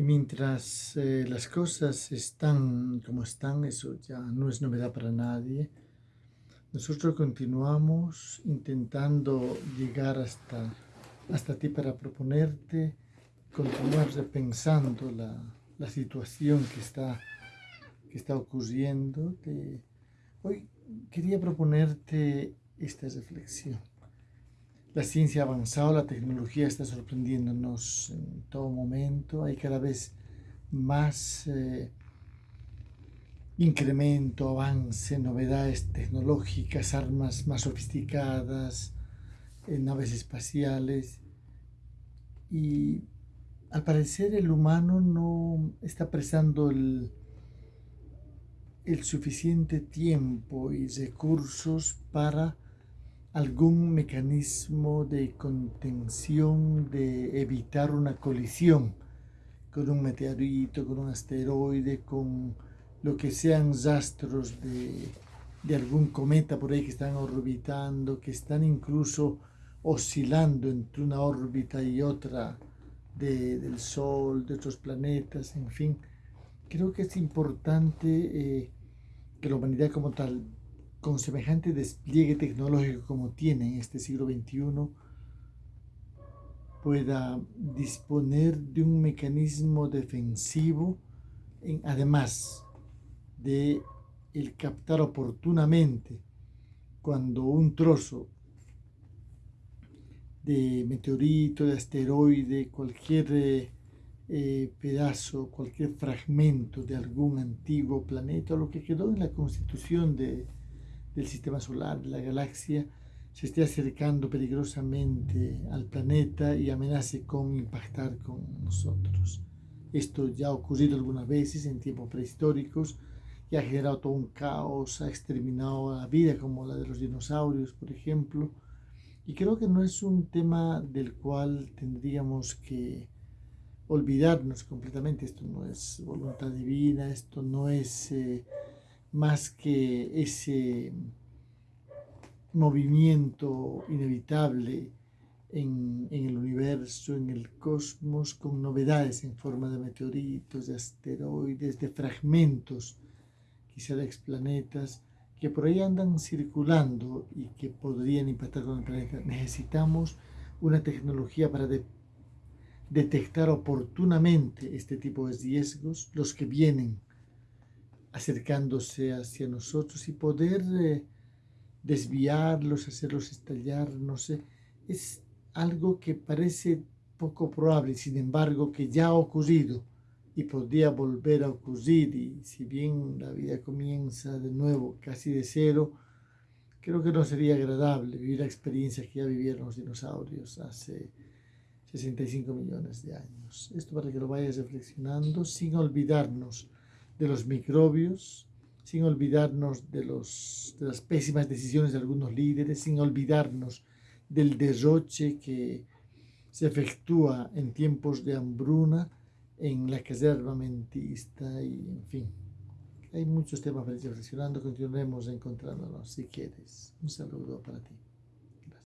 Y mientras eh, las cosas están como están, eso ya no es novedad para nadie, nosotros continuamos intentando llegar hasta, hasta ti para proponerte, continuar repensando la, la situación que está, que está ocurriendo. hoy quería proponerte esta reflexión. La ciencia ha avanzado, la tecnología está sorprendiéndonos en todo momento, hay cada vez más eh, incremento, avance, novedades tecnológicas, armas más sofisticadas, eh, naves espaciales y al parecer el humano no está prestando el, el suficiente tiempo y recursos para algún mecanismo de contención, de evitar una colisión con un meteorito, con un asteroide, con lo que sean rastros de, algún cometa por ahí que están orbitando, que están incluso oscilando entre una órbita y otra del Sol, de otros planetas, en fin. Creo que es importante eh, que la humanidad como tal con semejante despliegue tecnológico como tiene en este siglo XXI, pueda disponer de un mecanismo defensivo, en, además de el captar oportunamente cuando un trozo de meteorito, de asteroide, cualquier eh, pedazo, cualquier fragmento de algún antiguo planeta, lo que quedó en la constitución de, del sistema solar, de la galaxia, se esté acercando peligrosamente al planeta y amenace con impactar con nosotros. Esto ya ha ocurrido algunas veces en tiempos prehistóricos y ha generado todo un caos, ha exterminado la vida como la de los dinosaurios, por ejemplo. Y creo que no es un tema del cual tendríamos que olvidarnos completamente. Esto no es voluntad divina, esto no es... Eh, más que ese movimiento inevitable en, el universo, en el cosmos, con novedades en forma de meteoritos, de asteroides, de fragmentos, quizá de explanetas, que por ahí andan circulando y que podrían impactar con el planeta. Necesitamos una tecnología para detectar oportunamente este tipo de riesgos, los que vienen acercándose hacia nosotros y poder eh, desviarlos, hacerlos estallar, no sé, es algo que parece poco probable, sin embargo que ya ha ocurrido y podría volver a ocurrir y si bien la vida comienza de nuevo casi de cero, creo que no sería agradable vivir la experiencia que ya vivieron los dinosaurios hace 65 millones de años. Esto para que lo vayas reflexionando sin olvidarnos de los microbios, sin olvidarnos de, los, de las pésimas decisiones de algunos líderes, sin olvidarnos del derroche que se efectúa en tiempos de hambruna en la carrera armamentista y en fin. Hay muchos temas para reflexionando, continuaremos encontrándonos si quieres. Un saludo para ti.